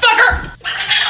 Sucker!